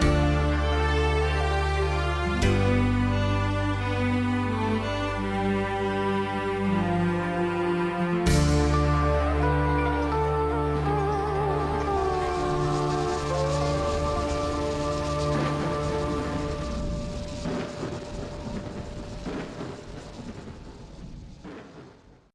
Bye.